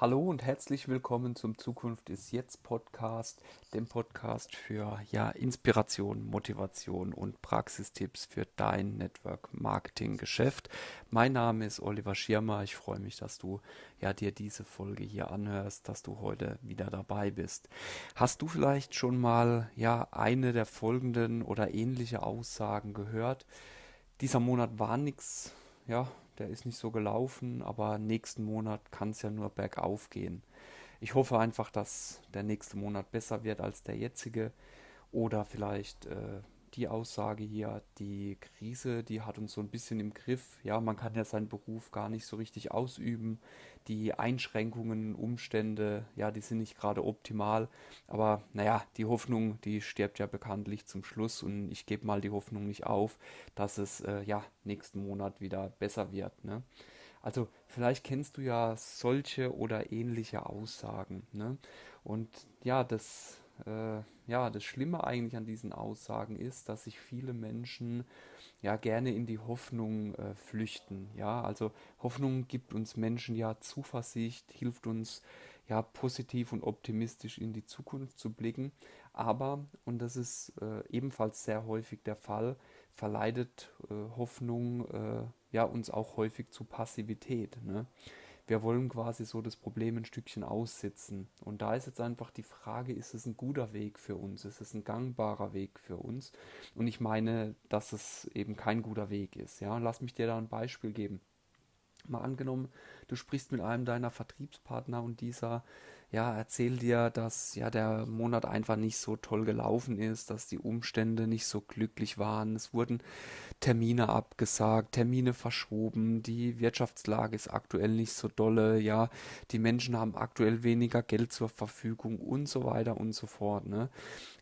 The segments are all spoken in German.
Hallo und herzlich willkommen zum Zukunft ist jetzt Podcast, dem Podcast für ja, Inspiration, Motivation und Praxistipps für dein Network Marketing Geschäft. Mein Name ist Oliver Schirmer. Ich freue mich, dass du ja dir diese Folge hier anhörst, dass du heute wieder dabei bist. Hast du vielleicht schon mal ja eine der folgenden oder ähnliche Aussagen gehört? Dieser Monat war nichts ja, der ist nicht so gelaufen, aber nächsten Monat kann es ja nur bergauf gehen. Ich hoffe einfach, dass der nächste Monat besser wird als der jetzige oder vielleicht äh, die Aussage hier, die Krise, die hat uns so ein bisschen im Griff. Ja, man kann ja seinen Beruf gar nicht so richtig ausüben. Die Einschränkungen, Umstände, ja, die sind nicht gerade optimal. Aber naja, die Hoffnung, die stirbt ja bekanntlich zum Schluss und ich gebe mal die Hoffnung nicht auf, dass es äh, ja nächsten Monat wieder besser wird. Ne? Also vielleicht kennst du ja solche oder ähnliche Aussagen. Ne? Und ja, das äh, ja, das Schlimme eigentlich an diesen Aussagen ist, dass sich viele Menschen ja gerne in die Hoffnung äh, flüchten. Ja, also Hoffnung gibt uns Menschen ja Zuversicht, hilft uns ja positiv und optimistisch in die Zukunft zu blicken. Aber, und das ist äh, ebenfalls sehr häufig der Fall, verleitet äh, Hoffnung äh, ja uns auch häufig zu Passivität. Ne? Wir wollen quasi so das Problem ein Stückchen aussitzen. Und da ist jetzt einfach die Frage, ist es ein guter Weg für uns? Ist es ein gangbarer Weg für uns? Und ich meine, dass es eben kein guter Weg ist. Ja, lass mich dir da ein Beispiel geben. Mal angenommen, du sprichst mit einem deiner Vertriebspartner und dieser ja, erzähl dir, dass ja der Monat einfach nicht so toll gelaufen ist, dass die Umstände nicht so glücklich waren. Es wurden Termine abgesagt, Termine verschoben, die Wirtschaftslage ist aktuell nicht so dolle, ja, die Menschen haben aktuell weniger Geld zur Verfügung und so weiter und so fort. Ne?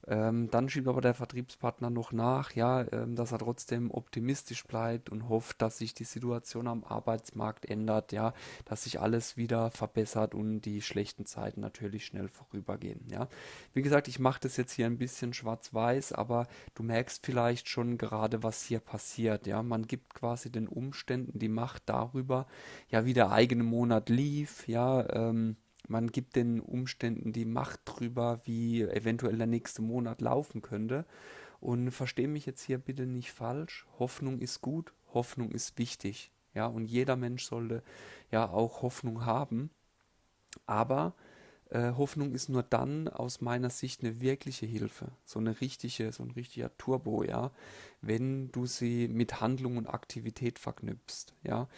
Ähm, dann schiebt aber der Vertriebspartner noch nach, ja, ähm, dass er trotzdem optimistisch bleibt und hofft, dass sich die Situation am Arbeitsmarkt ändert, ja, dass sich alles wieder verbessert und die schlechten Zeiten natürlich schnell vorübergehen, ja. Wie gesagt, ich mache das jetzt hier ein bisschen schwarz-weiß, aber du merkst vielleicht schon gerade, was hier passiert, ja. Man gibt quasi den Umständen die Macht darüber, ja, wie der eigene Monat lief, ja, ähm, man gibt den Umständen die Macht drüber, wie eventuell der nächste Monat laufen könnte. Und verstehe mich jetzt hier bitte nicht falsch. Hoffnung ist gut, Hoffnung ist wichtig. Ja, und jeder Mensch sollte ja auch Hoffnung haben. Aber äh, Hoffnung ist nur dann aus meiner Sicht eine wirkliche Hilfe, so eine richtige, so ein richtiger Turbo, ja, wenn du sie mit Handlung und Aktivität verknüpfst, ja.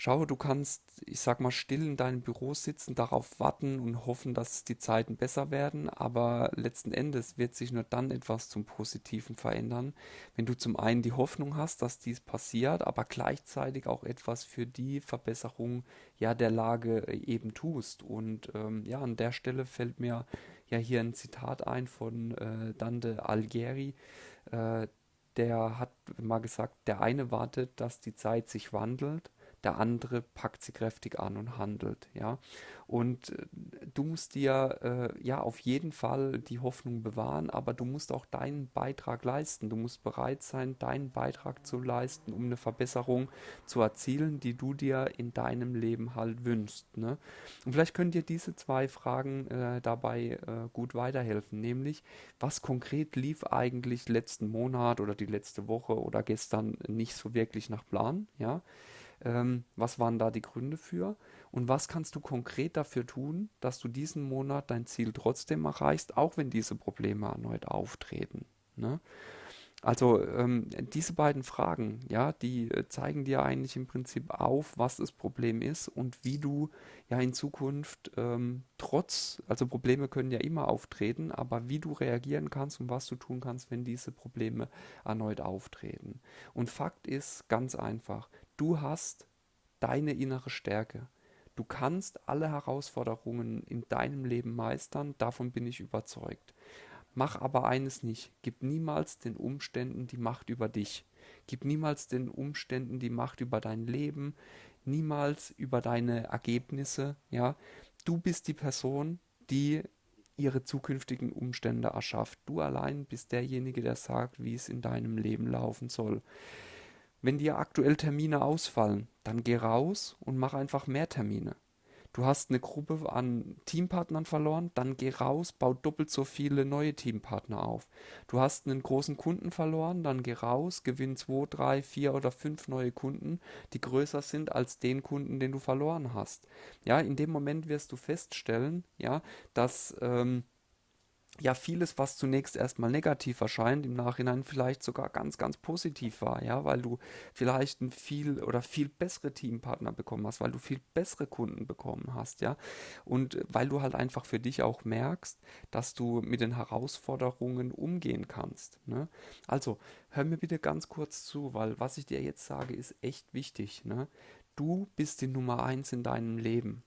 Schau, du kannst, ich sag mal, still in deinem Büro sitzen, darauf warten und hoffen, dass die Zeiten besser werden, aber letzten Endes wird sich nur dann etwas zum Positiven verändern, wenn du zum einen die Hoffnung hast, dass dies passiert, aber gleichzeitig auch etwas für die Verbesserung ja der Lage eben tust. Und ähm, ja, an der Stelle fällt mir ja hier ein Zitat ein von äh, Dante Alighieri. Äh, der hat mal gesagt, der eine wartet, dass die Zeit sich wandelt der andere packt sie kräftig an und handelt, ja. Und äh, du musst dir äh, ja auf jeden Fall die Hoffnung bewahren, aber du musst auch deinen Beitrag leisten. Du musst bereit sein, deinen Beitrag zu leisten, um eine Verbesserung zu erzielen, die du dir in deinem Leben halt wünschst. Ne? Und vielleicht können dir diese zwei Fragen äh, dabei äh, gut weiterhelfen, nämlich was konkret lief eigentlich letzten Monat oder die letzte Woche oder gestern nicht so wirklich nach Plan, ja. Ähm, was waren da die Gründe für? Und was kannst du konkret dafür tun, dass du diesen Monat dein Ziel trotzdem erreichst, auch wenn diese Probleme erneut auftreten? Ne? Also ähm, diese beiden Fragen, ja, die äh, zeigen dir eigentlich im Prinzip auf, was das Problem ist und wie du ja in Zukunft ähm, trotz, also Probleme können ja immer auftreten, aber wie du reagieren kannst und was du tun kannst, wenn diese Probleme erneut auftreten. Und Fakt ist ganz einfach, Du hast deine innere Stärke. Du kannst alle Herausforderungen in deinem Leben meistern, davon bin ich überzeugt. Mach aber eines nicht, gib niemals den Umständen die Macht über dich. Gib niemals den Umständen die Macht über dein Leben, niemals über deine Ergebnisse, ja? Du bist die Person, die ihre zukünftigen Umstände erschafft. Du allein bist derjenige, der sagt, wie es in deinem Leben laufen soll. Wenn dir aktuell Termine ausfallen, dann geh raus und mach einfach mehr Termine. Du hast eine Gruppe an Teampartnern verloren, dann geh raus, bau doppelt so viele neue Teampartner auf. Du hast einen großen Kunden verloren, dann geh raus, gewinn zwei, drei, vier oder fünf neue Kunden, die größer sind als den Kunden, den du verloren hast. Ja, in dem Moment wirst du feststellen, ja, dass ähm, ja vieles, was zunächst erstmal negativ erscheint, im Nachhinein vielleicht sogar ganz, ganz positiv war, ja, weil du vielleicht ein viel oder viel bessere Teampartner bekommen hast, weil du viel bessere Kunden bekommen hast, ja, und weil du halt einfach für dich auch merkst, dass du mit den Herausforderungen umgehen kannst. Ne? Also hör mir bitte ganz kurz zu, weil was ich dir jetzt sage, ist echt wichtig. Ne? Du bist die Nummer eins in deinem Leben.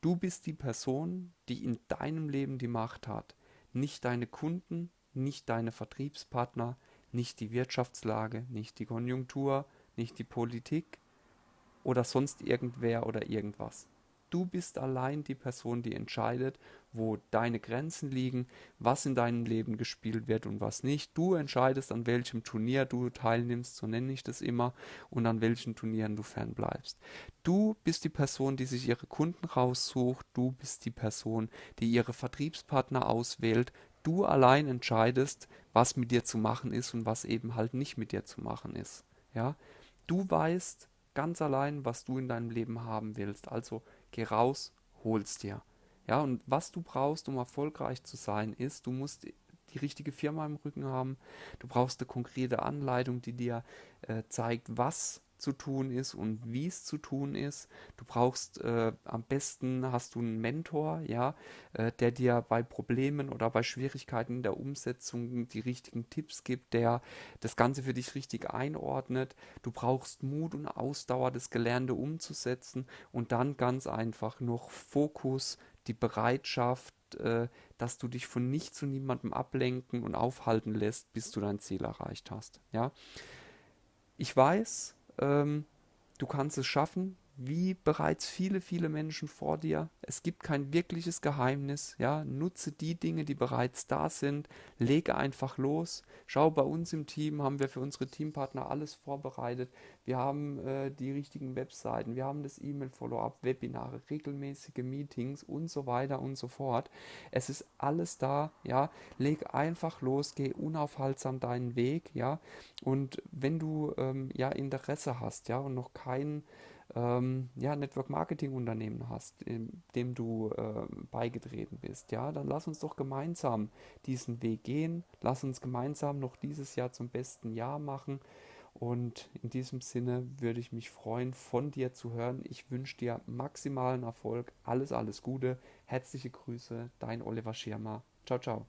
Du bist die Person, die in deinem Leben die Macht hat nicht deine Kunden, nicht deine Vertriebspartner, nicht die Wirtschaftslage, nicht die Konjunktur, nicht die Politik oder sonst irgendwer oder irgendwas. Du bist allein die Person, die entscheidet, wo deine Grenzen liegen, was in deinem Leben gespielt wird und was nicht. Du entscheidest, an welchem Turnier du teilnimmst, so nenne ich das immer, und an welchen Turnieren du fernbleibst. Du bist die Person, die sich ihre Kunden raussucht. Du bist die Person, die ihre Vertriebspartner auswählt. Du allein entscheidest, was mit dir zu machen ist und was eben halt nicht mit dir zu machen ist. Ja, du weißt ganz allein, was du in deinem Leben haben willst. Also Geh raus, hol's dir. Ja, und was du brauchst, um erfolgreich zu sein, ist, du musst die richtige Firma im Rücken haben. Du brauchst eine konkrete Anleitung, die dir äh, zeigt, was zu tun ist und wie es zu tun ist. Du brauchst äh, am besten hast du einen Mentor, ja, äh, der dir bei Problemen oder bei Schwierigkeiten in der Umsetzung die richtigen Tipps gibt, der das Ganze für dich richtig einordnet. Du brauchst Mut und Ausdauer, das Gelernte umzusetzen und dann ganz einfach noch Fokus, die Bereitschaft, äh, dass du dich von nichts und niemandem ablenken und aufhalten lässt, bis du dein Ziel erreicht hast. Ja, ich weiß, ähm, du kannst es schaffen, wie bereits viele, viele Menschen vor dir. Es gibt kein wirkliches Geheimnis. Ja, nutze die Dinge, die bereits da sind. Lege einfach los. Schau, bei uns im Team haben wir für unsere Teampartner alles vorbereitet. Wir haben äh, die richtigen Webseiten, wir haben das E-Mail-Follow-up, Webinare, regelmäßige Meetings und so weiter und so fort. Es ist alles da. Ja, leg einfach los, geh unaufhaltsam deinen Weg. Ja, und wenn du ähm, ja Interesse hast, ja, und noch keinen ähm, ja, Network Marketing Unternehmen hast, dem du äh, beigetreten bist, ja, dann lass uns doch gemeinsam diesen Weg gehen. Lass uns gemeinsam noch dieses Jahr zum besten Jahr machen. Und in diesem Sinne würde ich mich freuen, von dir zu hören. Ich wünsche dir maximalen Erfolg. Alles, alles Gute. Herzliche Grüße, dein Oliver Schirmer. Ciao, ciao.